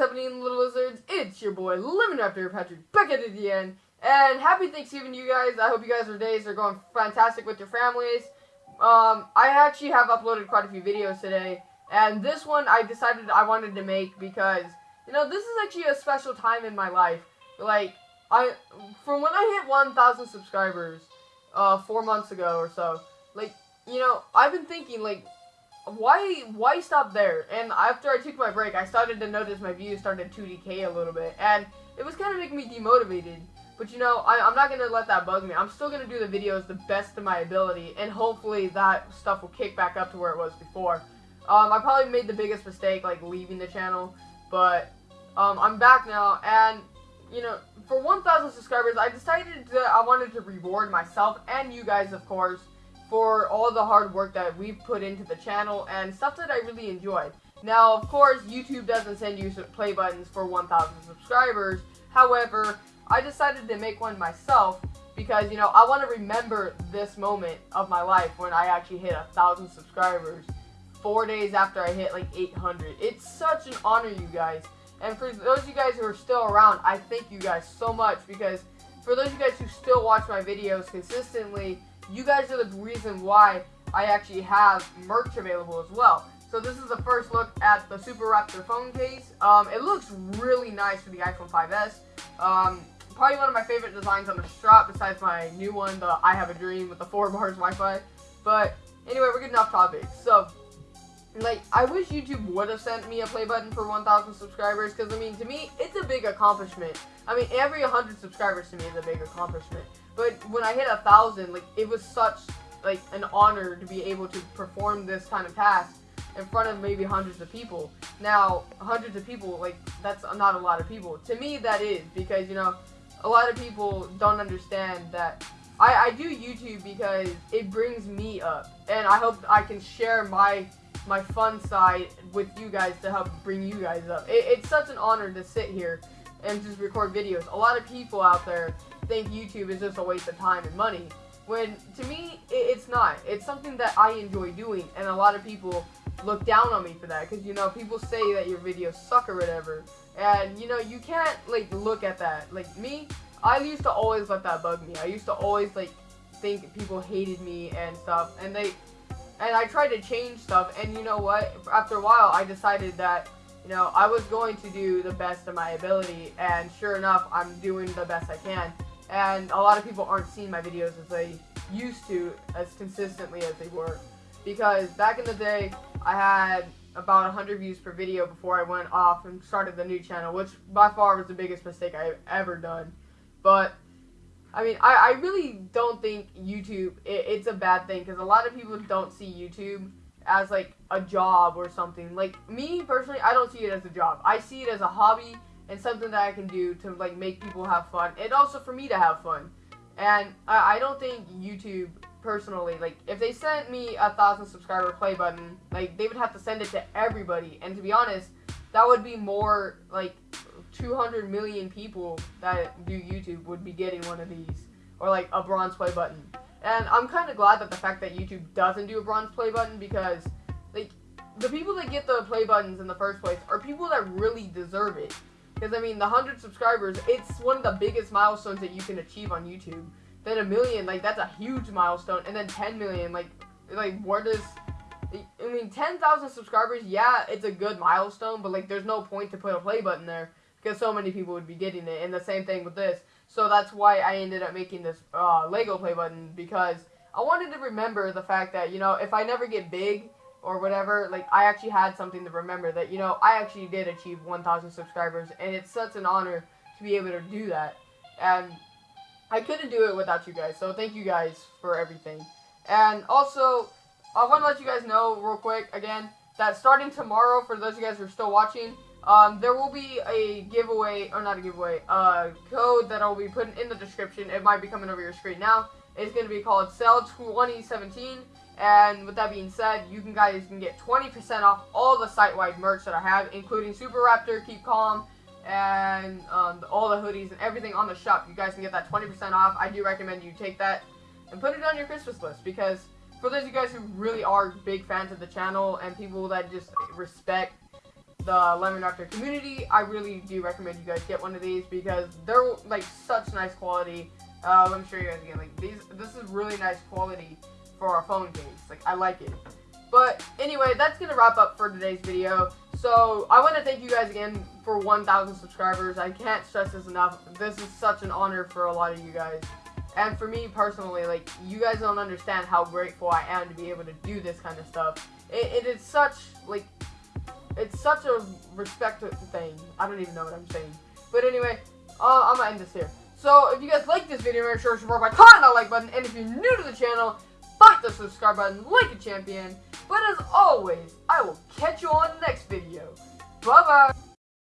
happening, little lizards? It's your boy, Lemon Raptor Patrick, back at it again. And happy Thanksgiving to you guys. I hope you guys' days are going fantastic with your families. Um, I actually have uploaded quite a few videos today. And this one I decided I wanted to make because, you know, this is actually a special time in my life. Like, I, from when I hit 1,000 subscribers, uh, four months ago or so, like, you know, I've been thinking, like, why why stop there? And after I took my break, I started to notice my views started to decay a little bit, and it was kind of making me demotivated. But you know, I, I'm not gonna let that bug me. I'm still gonna do the videos the best of my ability, and hopefully that stuff will kick back up to where it was before. Um, I probably made the biggest mistake, like leaving the channel, but um, I'm back now, and you know, for 1,000 subscribers, I decided that I wanted to reward myself and you guys, of course, for all the hard work that we've put into the channel and stuff that I really enjoy. Now, of course, YouTube doesn't send you play buttons for 1,000 subscribers. However, I decided to make one myself because, you know, I want to remember this moment of my life when I actually hit 1,000 subscribers four days after I hit like 800. It's such an honor, you guys. And for those of you guys who are still around, I thank you guys so much because for those of you guys who still watch my videos consistently, you guys are the reason why I actually have merch available as well. So this is the first look at the Super Raptor phone case. Um, it looks really nice for the iPhone 5s. Um, probably one of my favorite designs on the strap besides my new one, the I Have a Dream with the 4 bars Wi-Fi. But anyway, we're getting off topic. So, like, I wish YouTube would have sent me a play button for 1,000 subscribers, because, I mean, to me, it's a big accomplishment. I mean, every 100 subscribers to me is a big accomplishment. But when I hit a 1,000, like, it was such, like, an honor to be able to perform this kind of task in front of maybe hundreds of people. Now, hundreds of people, like, that's not a lot of people. To me, that is, because, you know, a lot of people don't understand that I, I do YouTube because it brings me up. And I hope I can share my my fun side with you guys to help bring you guys up. It, it's such an honor to sit here and just record videos. A lot of people out there think YouTube is just a waste of time and money. When, to me, it, it's not. It's something that I enjoy doing, and a lot of people look down on me for that. Because, you know, people say that your videos suck or whatever. And, you know, you can't, like, look at that. Like, me, I used to always let that bug me. I used to always, like, think people hated me and stuff. And they, and I tried to change stuff, and you know what? After a while, I decided that, you know, I was going to do the best of my ability, and sure enough, I'm doing the best I can. And a lot of people aren't seeing my videos as they used to, as consistently as they were. Because back in the day, I had about 100 views per video before I went off and started the new channel, which by far was the biggest mistake I've ever done. But I mean, I, I really don't think YouTube, it, it's a bad thing, because a lot of people don't see YouTube as, like, a job or something. Like, me, personally, I don't see it as a job. I see it as a hobby and something that I can do to, like, make people have fun, and also for me to have fun. And I, I don't think YouTube, personally, like, if they sent me a thousand subscriber play button, like, they would have to send it to everybody, and to be honest, that would be more, like, 200 million people that do YouTube would be getting one of these. Or like a bronze play button. And I'm kind of glad that the fact that YouTube doesn't do a bronze play button because like the people that get the play buttons in the first place are people that really deserve it. Because I mean, the 100 subscribers, it's one of the biggest milestones that you can achieve on YouTube. Then a million, like that's a huge milestone. And then 10 million, like, like where does I mean, 10,000 subscribers, yeah, it's a good milestone, but like, there's no point to put a play button there because so many people would be getting it. And the same thing with this. So that's why I ended up making this uh, Lego play button because I wanted to remember the fact that, you know, if I never get big or whatever, like, I actually had something to remember that, you know, I actually did achieve 1,000 subscribers. And it's such an honor to be able to do that. And I couldn't do it without you guys. So thank you guys for everything. And also, I want to let you guys know real quick, again, that starting tomorrow, for those of you guys who are still watching, um, there will be a giveaway, or not a giveaway, a code that I'll be putting in the description. It might be coming over your screen now. It's going to be called Sell2017. And with that being said, you can guys can get 20% off all the site-wide merch that I have, including Super Raptor, Keep Calm, and um, all the hoodies and everything on the shop. You guys can get that 20% off. I do recommend you take that and put it on your Christmas list because for those of you guys who really are big fans of the channel and people that just respect the Lemon Raptor community, I really do recommend you guys get one of these because they're like such nice quality. Uh, let me show you guys again. Like these, this is really nice quality for our phone games. Like I like it. But anyway, that's gonna wrap up for today's video. So I want to thank you guys again for 1,000 subscribers. I can't stress this enough. This is such an honor for a lot of you guys. And for me personally, like, you guys don't understand how grateful I am to be able to do this kind of stuff. it, it is such, like, it's such a respect thing. I don't even know what I'm saying. But anyway, uh, I'm gonna end this here. So if you guys like this video, make sure to support by clicking that like button. And if you're new to the channel, the subscribe button like a champion. But as always, I will catch you on the next video. Bye bye.